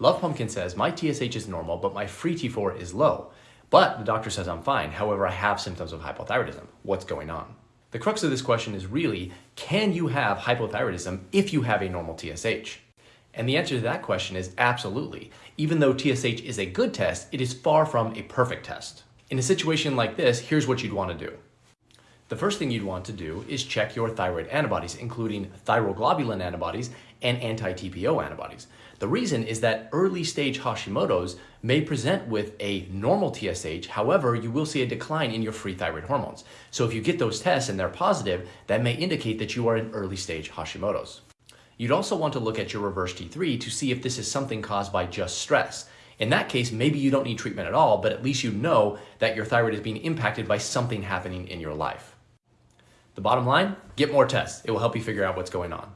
Love Pumpkin says, my TSH is normal, but my free T4 is low. But the doctor says I'm fine. However, I have symptoms of hypothyroidism. What's going on? The crux of this question is really, can you have hypothyroidism if you have a normal TSH? And the answer to that question is absolutely. Even though TSH is a good test, it is far from a perfect test. In a situation like this, here's what you'd want to do. The first thing you'd want to do is check your thyroid antibodies, including thyroglobulin antibodies and anti-TPO antibodies. The reason is that early stage Hashimoto's may present with a normal TSH, however, you will see a decline in your free thyroid hormones. So if you get those tests and they're positive, that may indicate that you are in early stage Hashimoto's. You'd also want to look at your reverse T3 to see if this is something caused by just stress. In that case, maybe you don't need treatment at all, but at least you know that your thyroid is being impacted by something happening in your life. The bottom line, get more tests. It will help you figure out what's going on.